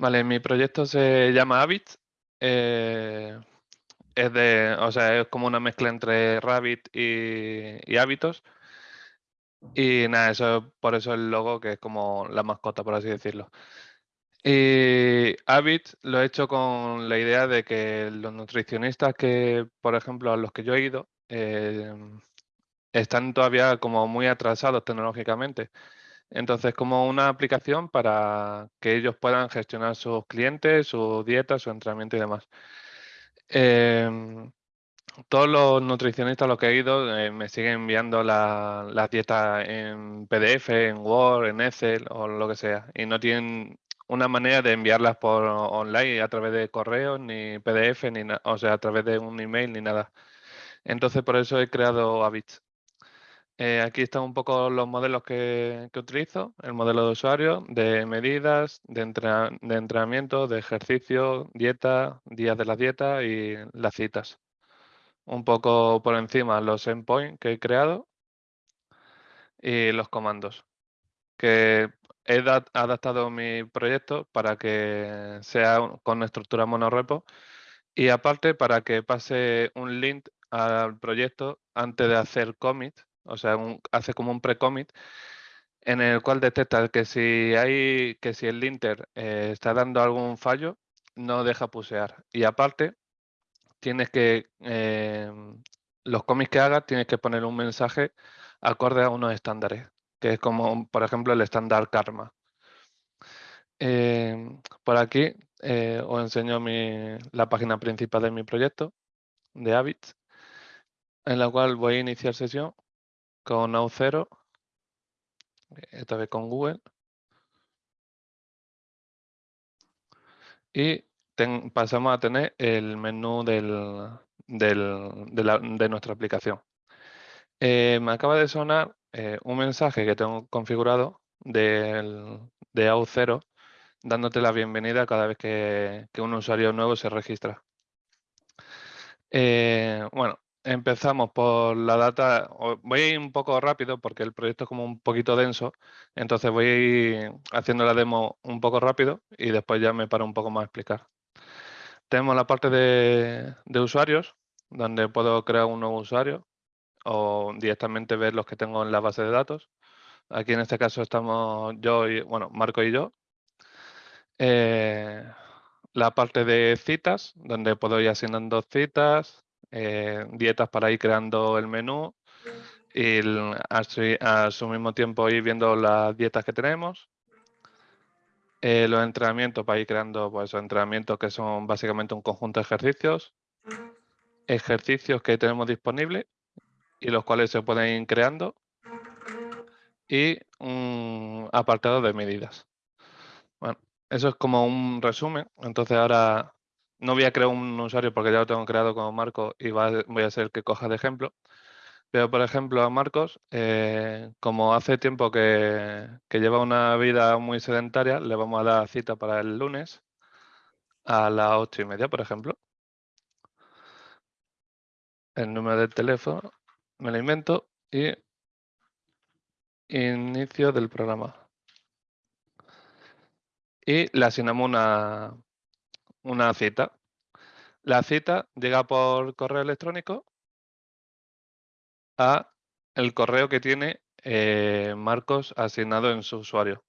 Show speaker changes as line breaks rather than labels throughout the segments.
Vale, mi proyecto se llama Habit. Eh, es de, o sea, es como una mezcla entre Rabbit y, hábitos. Y nada, eso por eso el logo, que es como la mascota, por así decirlo. Y Habit lo he hecho con la idea de que los nutricionistas que, por ejemplo, a los que yo he ido, eh, están todavía como muy atrasados tecnológicamente. Entonces, como una aplicación para que ellos puedan gestionar sus clientes, su dieta, su entrenamiento y demás. Em, todos los nutricionistas a los que he ido eh, me siguen enviando las la dietas en PDF, en Word, en Excel o lo que sea. Y no tienen una manera de enviarlas por online a través de correo, ni PDF, ni o sea, a través de un email, ni nada. Entonces, por eso he creado Habits. Eh, aquí están un poco los modelos que, utilizo, el modelo de usuario, de medidas, de, entrenamiento, de ejercicio, dieta, días de la dieta y las citas. Un poco por encima los endpoints que he creado y los comandos, que he adaptado mi proyecto para que sea con estructura monorepo y aparte para que pase un link al proyecto antes de hacer commit o sea, hace como un pre-commit en el cual detecta que si hay que si el linter eh, está dando algún fallo, no deja pusear. Y aparte, tienes que em, los commits que hagas tienes que poner un mensaje acorde a unos estándares, que es como, por ejemplo, el estándar Karma. Em, por aquí eh, os enseño la página principal de mi proyecto de Habits, en la cual voy a iniciar sesión con Auth0, esta vez con Google. Y pasamos a tener el menú de, nuestra aplicación. Eh, me acaba de sonar eh, un mensaje que tengo configurado de Auth0 dándote la bienvenida cada vez que, un usuario nuevo se registra. Eh, bueno, Empezamos por la data. Voy a ir un poco rápido porque el proyecto es como un poquito denso. Entonces voy a ir haciendo la demo un poco rápido y después ya me paro un poco más a explicar. Tenemos la parte de, usuarios, donde puedo crear un nuevo usuario o directamente ver los que tengo en la base de datos. Aquí en este caso estamos yo y, bueno, Marco y yo. Eh, la parte de citas, donde puedo ir asignando citas, eh, dietas para ir creando el menú y a, su, mismo tiempo ir viendo las dietas que tenemos. Eh, los entrenamientos para ir creando pues, entrenamientos que son básicamente un conjunto de ejercicios. Ejercicios que tenemos disponibles y los cuales se pueden ir creando. Y un apartado de medidas. Bueno, eso es como un resumen. Entonces ahora no voy a crear un usuario porque ya lo tengo creado como Marco y voy a ser el que coja de ejemplo. Pero, por ejemplo, a Marcos, eh, como hace tiempo que, lleva una vida muy sedentaria, le vamos a dar cita para el lunes a las ocho y media, por ejemplo. El número del teléfono, me lo invento y inicio del programa. Y le asignamos una, una cita. La cita llega por correo electrónico a el correo que tiene eh, Marcos asignado en su usuario.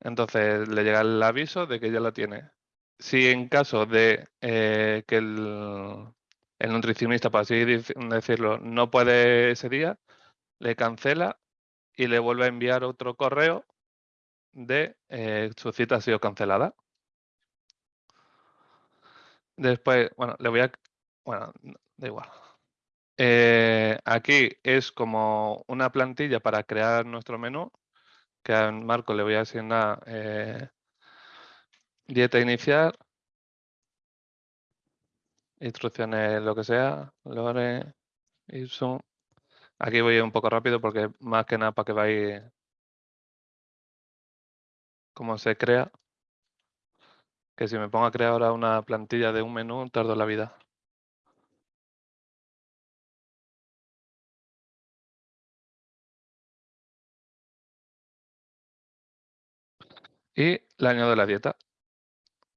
Entonces le llega el aviso de que ya lo tiene. Si en caso de eh, que el, nutricionista, por así decirlo, no puede ese día, le cancela y le vuelve a enviar otro correo de eh, su cita ha sido cancelada. Después, bueno, le voy a... Bueno, da igual. Eh, aquí es como una plantilla para crear nuestro menú, que a Marco le voy a asignar eh, dieta inicial, instrucciones, lo que sea, lore, zoom. Aquí voy un poco rápido porque más que nada para que veáis cómo se crea que si me pongo a crear ahora una plantilla de un menú, tardo la vida. y le añado la dieta.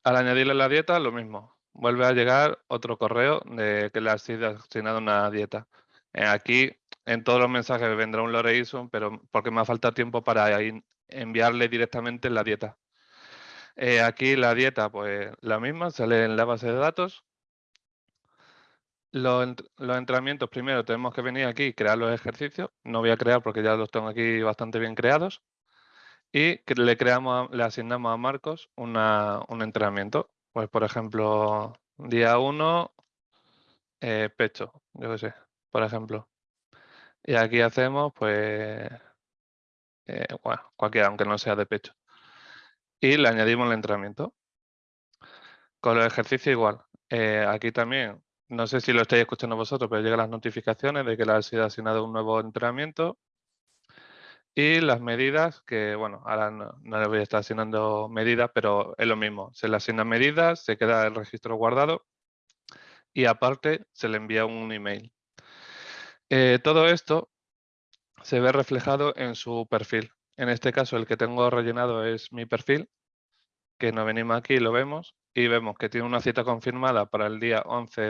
Al añadirle la dieta, lo mismo. Vuelve a llegar otro correo de que le ha sido asignado una dieta. Eh, aquí en todos los mensajes vendrá un Loreison, pero porque me ha faltado tiempo para enviarle directamente la dieta. Eh, aquí la dieta, pues la misma, sale en la base de datos. Los, entrenamientos, primero tenemos que venir aquí y crear los ejercicios. No voy a crear porque ya los tengo aquí bastante bien creados. Y le, creamos, le asignamos a Marcos un entrenamiento. Pues, por ejemplo, día 1, eh, pecho, yo qué sé, por ejemplo. Y aquí hacemos, pues, eh, cualquiera, aunque no sea de pecho. Y le añadimos el entrenamiento. Con los ejercicios igual. Eh, aquí también, no sé si lo estáis escuchando vosotros, pero llegan las notificaciones de que le ha sido asignado un nuevo entrenamiento. Y las medidas, que bueno, ahora no, no le voy a estar asignando medidas, pero es lo mismo. Se le asignan medidas, se queda el registro guardado y aparte se le envía un email. Eh, todo esto se ve reflejado en su perfil. En este caso, el que tengo rellenado es mi perfil, que nos venimos aquí y lo vemos, y vemos que tiene una cita confirmada para el día 11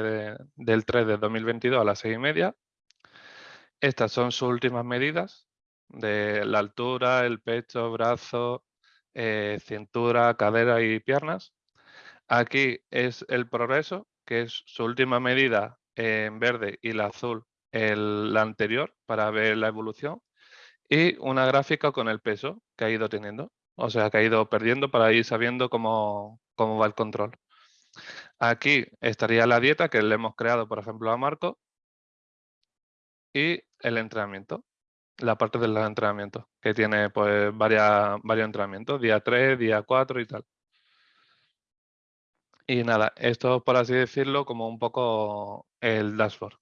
del 3 de 2022 a las 6 y media. Estas son sus últimas medidas de la altura, el pecho, brazo, eh, cintura, cadera y piernas. Aquí es el progreso, que es su última medida en verde y la azul el, la anterior para ver la evolución y una gráfica con el peso que ha ido teniendo. O sea, que ha ido perdiendo para ir sabiendo cómo, cómo va el control. Aquí estaría la dieta que le hemos creado, por ejemplo, a Marco y el entrenamiento, la parte del entrenamiento, que tiene pues varias, varios entrenamientos, día 3, día 4 y tal. Y nada, esto por así decirlo como un poco el dashboard.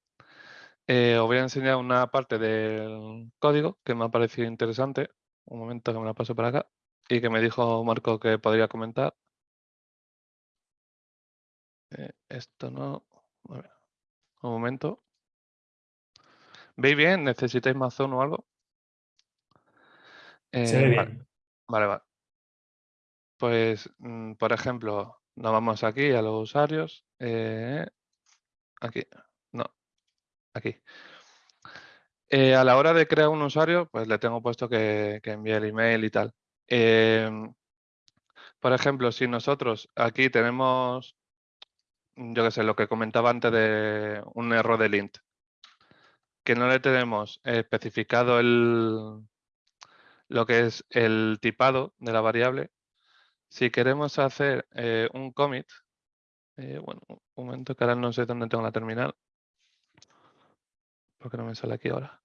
Eh, os voy a enseñar una parte del código que me ha parecido interesante. Un momento que me la paso para acá. Y que me dijo Marco que podría comentar. Eh, esto no... Un momento. ¿Veis bien? ¿Necesitáis más zoom o algo?
Se ve
eh,
bien.
Vale, vale. Pues, mm, por ejemplo, nos vamos aquí a los usuarios. aquí. Aquí. Eh, a la hora de crear un usuario, pues le tengo puesto que, envíe el email y tal. Em, por ejemplo, si nosotros aquí tenemos, yo qué sé, lo que comentaba antes de un error de lint, que no le tenemos especificado el, lo que es el tipado de la variable, si queremos hacer eh, un commit, eh, bueno, un momento que ahora no sé dónde tengo la terminal, ¿Por qué no me sale aquí ahora?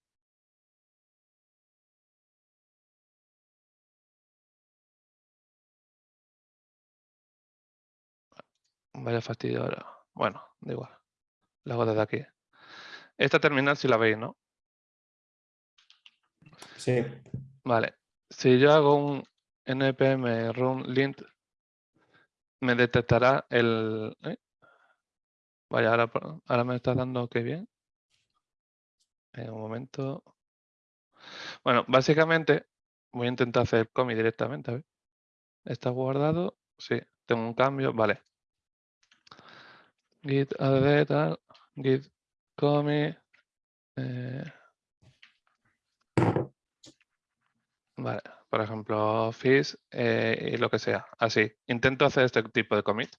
Vaya fastidio ahora. Bueno, da igual. Lo hago desde aquí. Esta terminal si la veis, ¿no?
Sí.
Vale. Si yo hago un npm run lint, me detectará el... ¿eh? Vaya, ahora, ahora me está dando que bien. En un momento. Bueno, básicamente voy a intentar hacer comi directamente. A ver. ¿Está guardado? Sí, tengo un cambio. Vale. Git add tal. Git comi. Eh. Vale, por ejemplo, fish eh, y lo que sea. Así. Intento hacer este tipo de commit.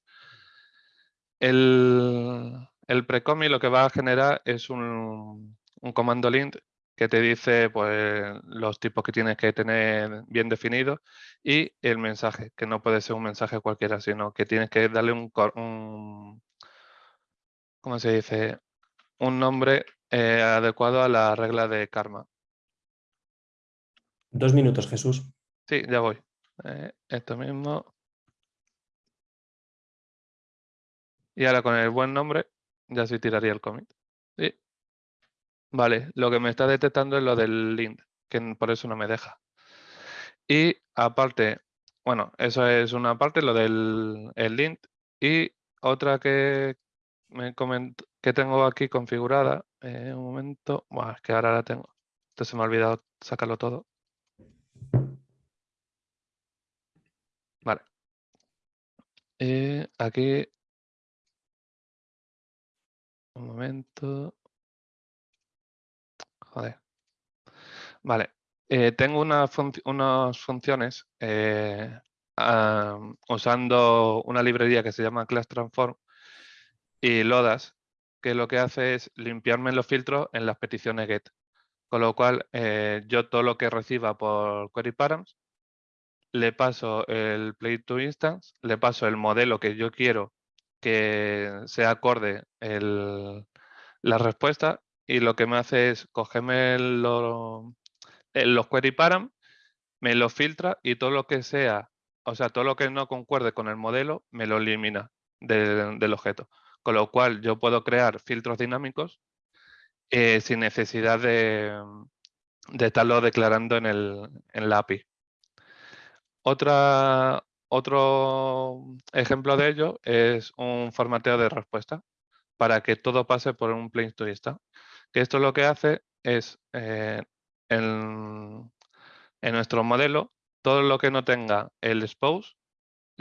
El, el precomi lo que va a generar es un, un comando lint que te dice pues, los tipos que tienes que tener bien definidos y el mensaje, que no puede ser un mensaje cualquiera, sino que tienes que darle un, un ¿cómo se dice? Un nombre eh, adecuado a la regla de karma.
Dos minutos, Jesús.
Sí, ya voy. Eh, esto mismo. Y ahora con el buen nombre ya se tiraría el commit. Vale, lo que me está detectando es lo del lint, que por eso no me deja. Y aparte, bueno, eso es una parte, lo del el lint. Y otra que me que tengo aquí configurada, eh, un momento, bueno, es que ahora la tengo. Entonces me ha olvidado sacarlo todo. Vale. Eh, aquí. Un momento. Vale. Eh, tengo unas funciones eh, usando una librería que se llama Class Transform y Lodas, que lo que hace es limpiarme los filtros en las peticiones GET. Con lo cual, eh, yo todo lo que reciba por query params, le paso el play to instance, le paso el modelo que yo quiero que sea acorde la respuesta y lo que me hace es cogerme los query param, me lo filtra y todo lo que sea, o sea, todo lo que no concuerde con el modelo, me lo elimina del objeto. Con lo cual yo puedo crear filtros dinámicos eh, sin necesidad de, estarlo declarando en, el, en la API. Otro ejemplo de ello es un formateo de respuesta para que todo pase por un plain to Que esto lo que hace es, eh, en, nuestro modelo, todo lo que no tenga el expose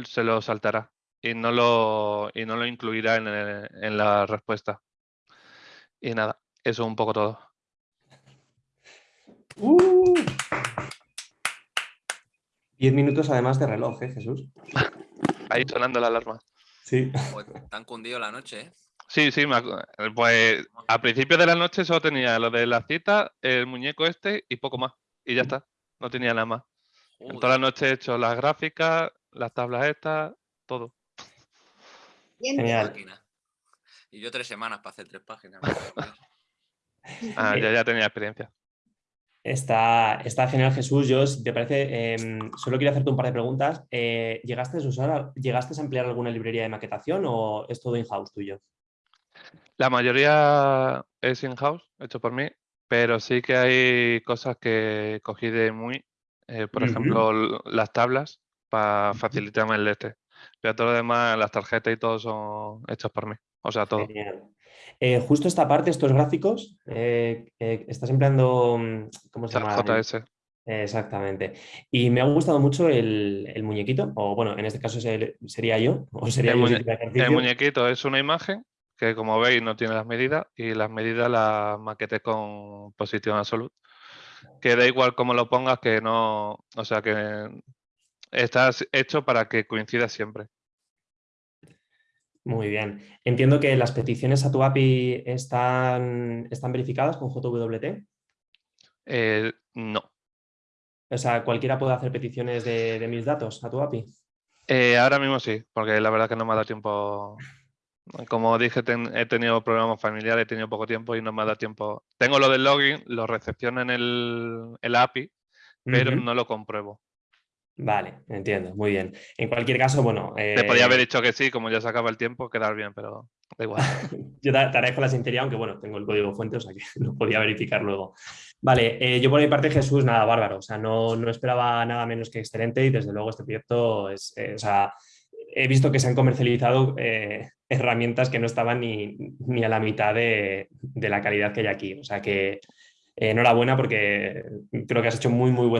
se lo saltará y no lo, y no lo incluirá en, en la respuesta. Y nada, eso es un poco todo.
Uh. Diez minutos además de reloj, ¿eh, Jesús?
Ahí sonando la alarma.
Sí.
Tan cundido la noche, ¿eh?
Sí, sí, pues a principios de la noche solo tenía lo de la cita, el muñeco este y poco más. Y ya está, no tenía nada más. En toda la noche he hecho las gráficas, las tablas estas, todo.
Genial.
Y yo tres semanas para hacer tres páginas.
Ah, ya, ya tenía experiencia.
Está, está genial, Jesús. Yo, si te parece, em, solo quiero hacerte un par de preguntas. Eh, ¿llegaste, a usar, ¿Llegaste a emplear alguna librería de maquetación o es todo in-house tuyo?
La mayoría es in-house, hecho por mí, pero sí que hay cosas que cogí de muy, eh, por ejemplo, las tablas para facilitarme el este. Pero todo lo demás, las tarjetas y todo son hechos por mí. O sea, todo.
Eh, justo esta parte, estos gráficos, eh, eh, estás empleando, mm, ¿cómo se llama?
JS.
Exactamente. Y me ha gustado mucho el, muñequito, o bueno, en este caso sería yo, o sería
el, muñequito es una imagen que como veis no tiene las medidas y las medidas las maqueté con posición absoluta. Que da igual cómo lo pongas, que no, o sea que estás hecho para que coincida siempre.
Muy bien. Entiendo que las peticiones a tu API están, están verificadas con JWT.
Eh, no.
O sea, ¿cualquiera puede hacer peticiones de, mis datos a tu API?
Eh, ahora mismo sí, porque la verdad que no me ha dado tiempo. Como dije, he tenido problemas familiares, he tenido poco tiempo y no me ha dado tiempo. Tengo lo del login, lo recepciono en el, API, pero no lo compruebo.
Vale, entiendo, muy bien. En cualquier caso, bueno...
Te podía haber eh, dicho que sí, como ya se acaba el tiempo, quedar bien, pero da igual.
yo te, agradezco la sinceridad, aunque bueno, tengo el código fuente, o sea que lo podía verificar luego. Vale, eh, yo por mi parte, Jesús, nada, bárbaro. O sea, no, no, esperaba nada menos que excelente y desde luego este proyecto es... Eh, o sea, he visto que se han comercializado herramientas que no estaban ni, ni a la mitad de, de, la calidad que hay aquí. O sea que enhorabuena porque creo que has hecho muy, muy buen